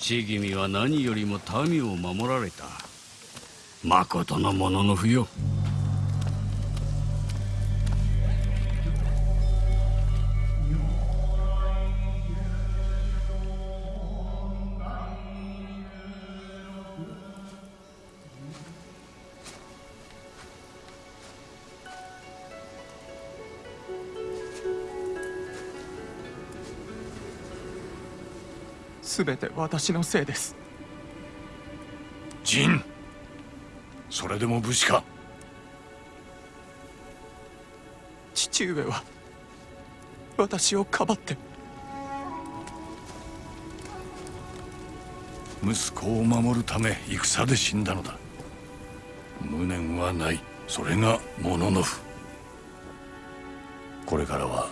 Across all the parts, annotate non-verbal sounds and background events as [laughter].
父君は何よりも民を守られた。まことのものの不よ全て私のせいです。ジそれでも武士か？父上は私をかばって。息子を守るため戦で死んだのだ。無念はない。それがモノノフこれからは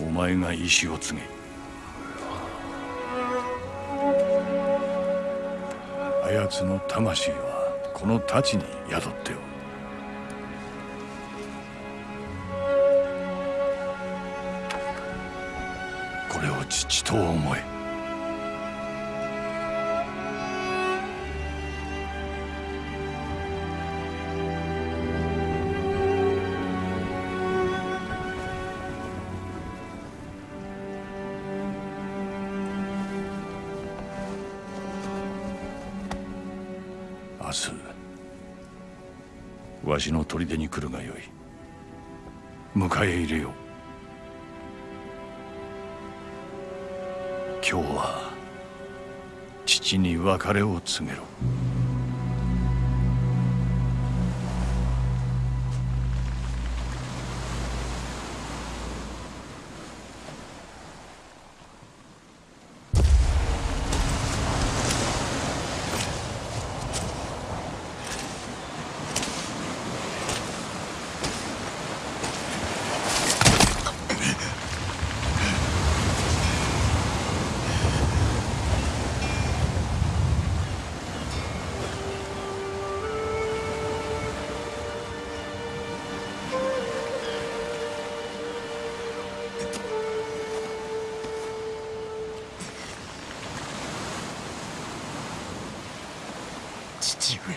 お前が意志を告げ奴の魂はこの太刀に宿っておる。これを父と思え。私の砦に来るがよい。迎え入れよう。今日は父に別れを告げろ。父上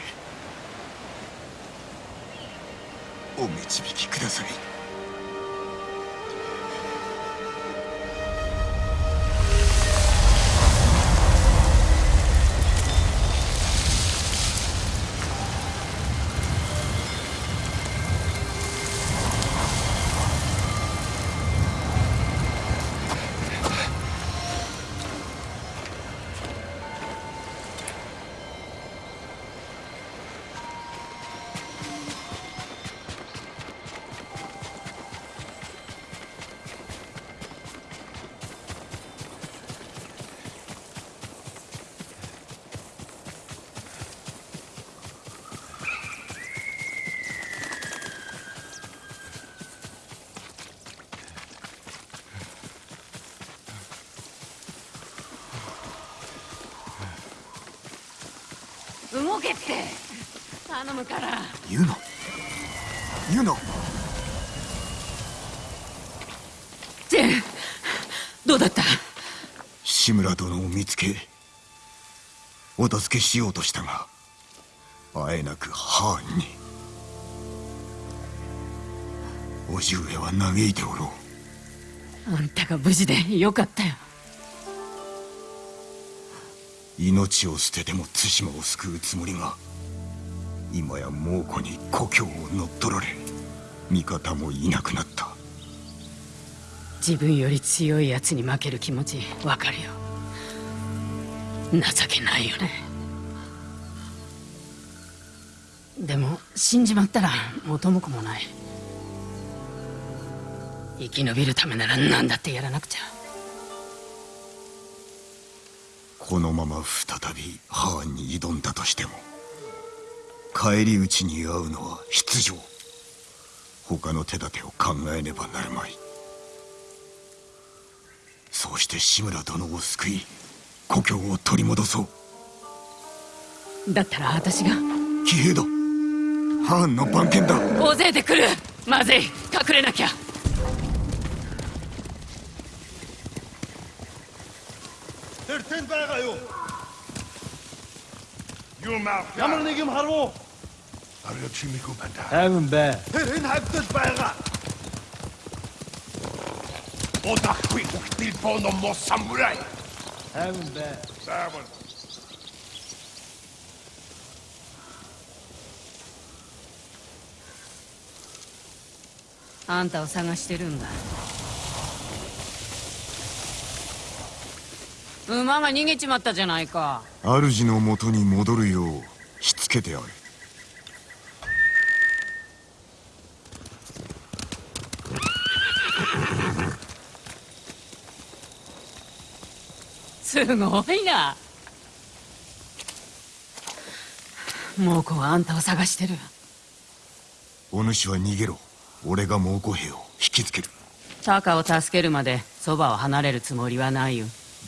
お導きください動けって。頼むから。ユノユノジェンどうだった？志村殿を見つけお助けしようとしたがあえなくハーンに。叔父上は嘆いておろう。あんたが無事でよかったよ命を捨てても対馬を救うつもりが今や猛虎に故郷を乗っ取られ味方もいなくなった。自分より強い奴に負ける気持ちわかるよ。情けないよね。でも死んじまったら元も子もない。生き延びるためなら何だってやらなくちゃ。このまま再びハーンに挑んだとしても返り討ちに遭うのは必定。他の手立てを考えねばなるまい。そうして志村殿を救い故郷を取り戻そう。だったら私が。騎兵だ。ハーンの番犬だ。大勢で来る。まずい。隠れなきゃテルテ Jammer niet om haar Hemen be. Hemen be. あんたを探してるんだ馬が逃げちまったじゃないか。主の元に戻るようしつけてある。すごいな。猛虎はあんたを探してる。お主は逃げろ。俺が猛虎兵を引きつける。タカを助けるまでそばを離れるつもりはないよ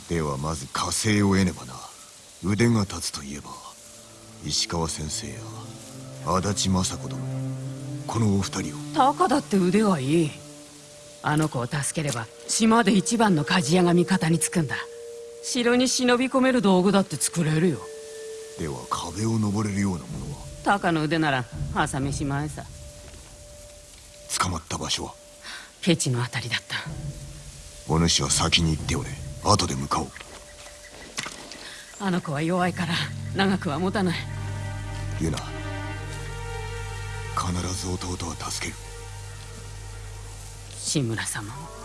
ではまず火星を得ねばな。腕が立つといえば石川先生や足立雅子殿このお二人を。タカだって腕はいい。あの子を助ければ島で一番の鍛冶屋が味方につくんだ。城に忍び込める道具だって作れるよ。では壁を登れるようなものは？タカの腕なら朝飯前さ。捕まった場所は？ケチのあたりだった。お主は先に行っておれ後で向かおう。あの子は弱いから長くは持たない。ユナ必ず弟は助ける。志村様も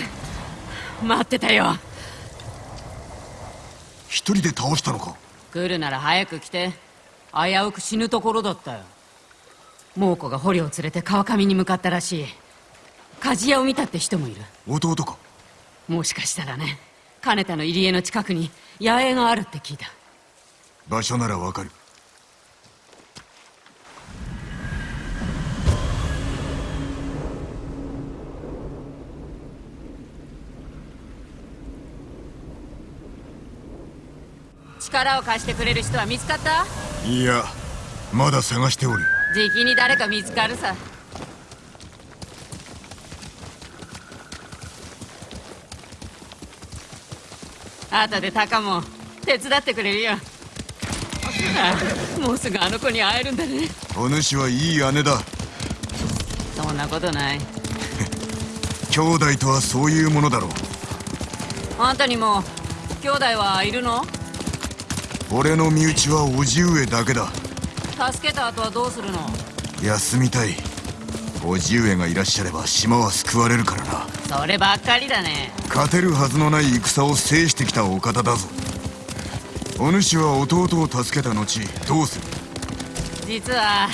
[laughs] 待ってたよ。一人で倒したのか？来るなら早く来て。危うく死ぬところだったよ。猛虎が捕虜を連れて川上に向かったらしい。鍛冶屋を見たって人もいる。弟か？もしかしたらね。金田の入り江の近くに野営があるって聞いた。場所ならわかる力を貸してくれる人は見つかった？いやまだ探しておるじきに誰か見つかるさ。後でタカも手伝ってくれるよ。あ [laughs] もうすぐあの子に会えるんだね。お主はいい姉だ。そんなことない。[laughs] 兄弟とはそういうものだろう。あんたにも兄弟はいるの？俺の身内は叔父上だけだ。助けた後はどうするの？休みたい。叔父上がいらっしゃれば島は救われるからな。そればっかりだね。勝てるはずのない戦を制してきたお方だぞ。お主は弟を助けた後どうする？実は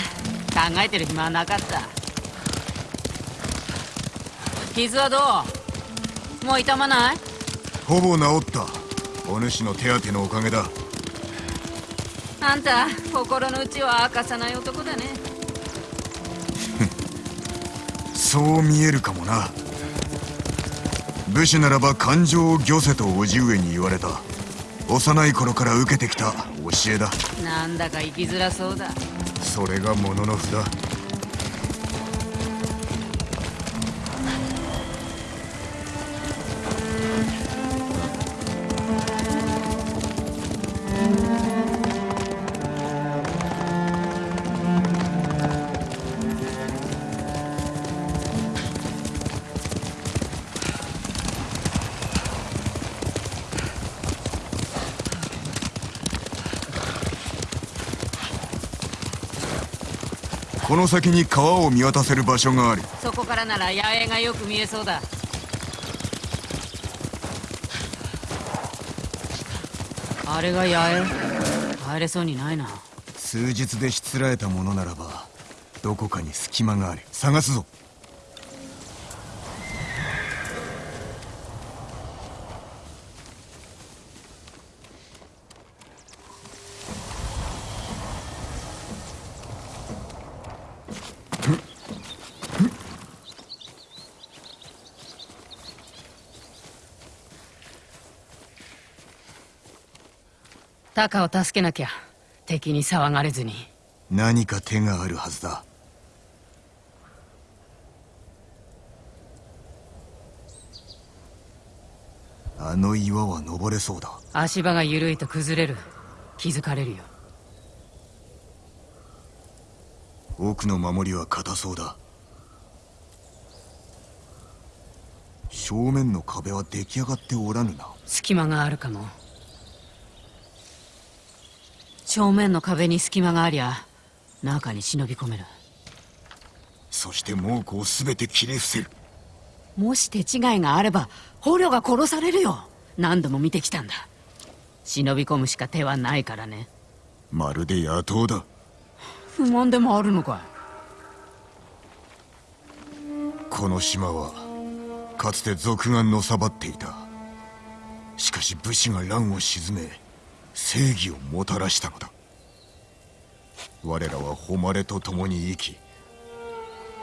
考えてる暇はなかった。傷はどう？もう痛まない？ほぼ治った。お主の手当てのおかげだあんた心の内は明かさない男だね。[laughs] そう見えるかもな。武士ならば感情を御せと叔父上に言われた。幼い頃から受けてきた教えだ。なんだか生きづらそうだ。それがもののふこの先に川を見渡せる場所があるそこからなら野営がよく見えそうだ。あれが野営？入れそうにないな。数日でしつらえたものならばどこかに隙間がある探すぞタカを助けなきゃ敵に騒がれずに。何か手があるはずだ。あの岩は登れそうだ。足場が緩いと崩れる。気づかれるよ。奥の守りは硬そうだ。正面の壁は出来上がっておらぬな。隙間があるかも正面の壁に隙間がありゃ中に忍び込める。そして猛虎を全て切り伏せる。もし手違いがあれば捕虜が殺されるよ。何度も見てきたんだ。忍び込むしか手はないからね。まるで野党だ。不満でもあるのか。この島はかつて賊がのさばっていた。しかし武士が乱を鎮め正義をもたらしたのだ。我らは誉れと共に生き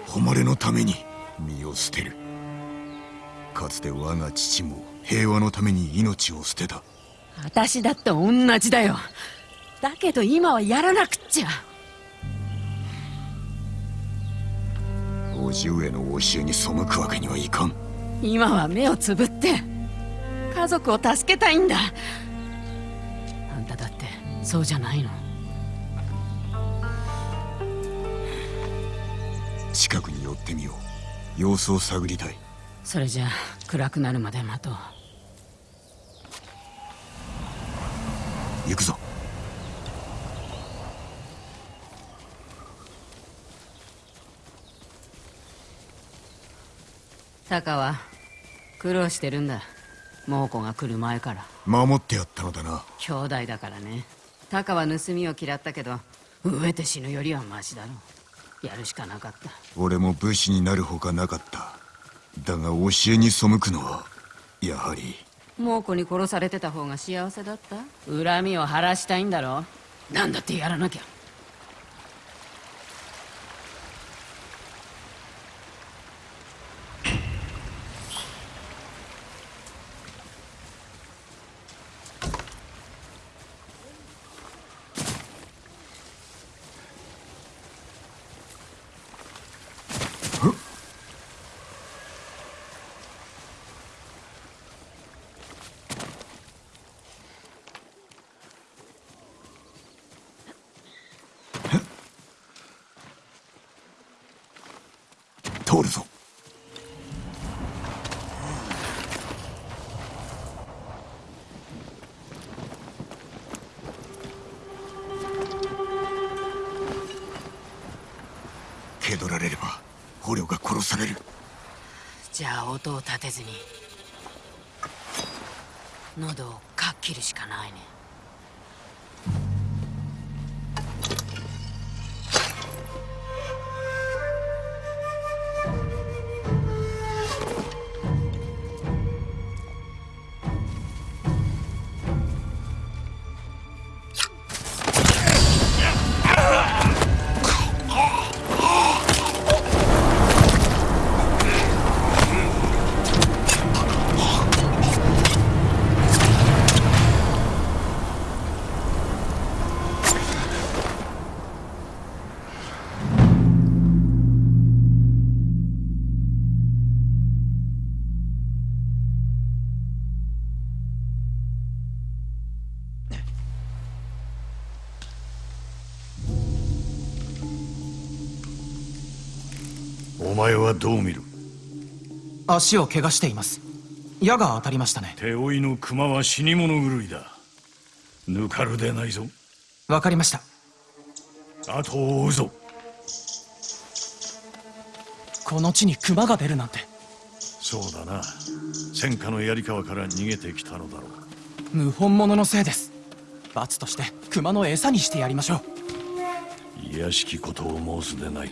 誉れのために身を捨てる。かつて我が父も平和のために命を捨てた。私だって同じだよ。だけど今はやらなくっちゃ。叔父上の教えに背くわけにはいかん。今は目をつぶって家族を助けたいんだそうじゃないの。近くに寄ってみよう。様子を探りたい。それじゃあ暗くなるまで待とう。行くぞ。タカは苦労してるんだ。猛虎が来る前から。守ってやったのだな。兄弟だからねタカは盗みを嫌ったけど飢えて死ぬよりはマシだろやるしかなかった。俺も武士になるほかなかった。だが教えに背くのはやはり。猛虎に殺されてた方が幸せだった。恨みを晴らしたいんだろなんだってやらなきゃ通るぞ。蹴取られれば捕虜が殺される。じゃあ音を立てずに喉をかっ切るしかないね。どう見る？足を怪我しています。矢が当たりましたね。手負いの熊は死に物狂いだ。ぬかるでないぞ。わかりました。後を追うぞ。この地に熊が出るなんて。そうだな。戦火の槍川から逃げてきたのだろう。謀反者のせいです。罰として熊の餌にしてやりましょう。卑しきことを申すでない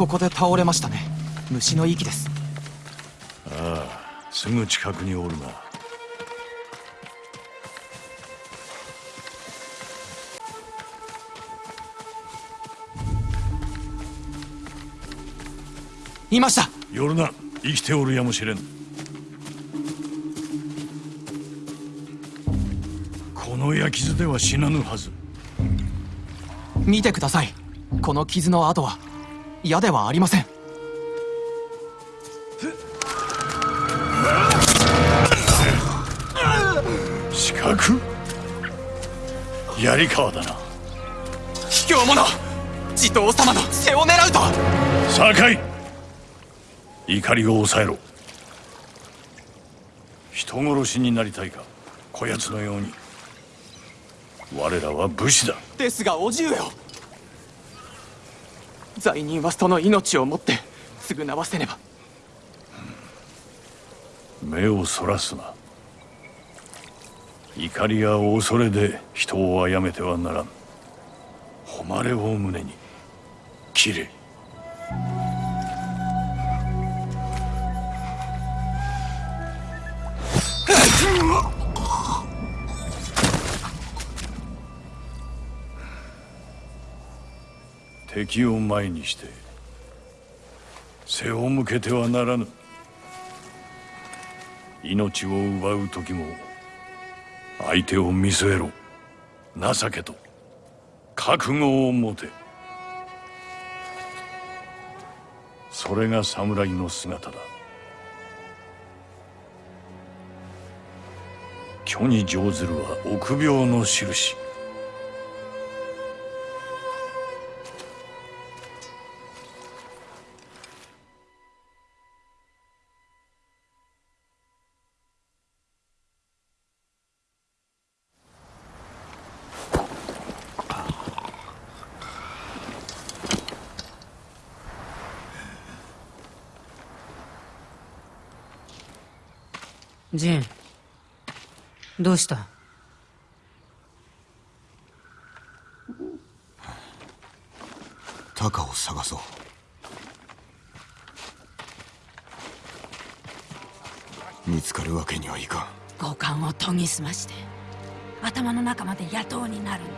ここで倒れましたね。虫の息です。すぐ近くにおるな。いました。夜な生きておるやもしれん。この焼き傷では死なぬはず。見てください。この傷の跡は矢ではありません。四角槍川だな卑怯者地頭様の背を狙うと酒井怒りを抑え？ろ人殺しになりたいかこやつのように我らは武士だですがお重よ罪人はその命をもって償わせねば。目をそらすな。怒りや恐れで人を殺めてはならん。誉れを胸に切れ。敵を前にして背を向けてはならぬ。命を奪う時も相手を見据えろ。情けと覚悟を持て。それが侍の姿だ。虚に乗ずるは臆病の印。ジン。どうした？タカを探そう。見つかるわけにはいかん。五感を研ぎ澄まして頭の中まで野党になるんだ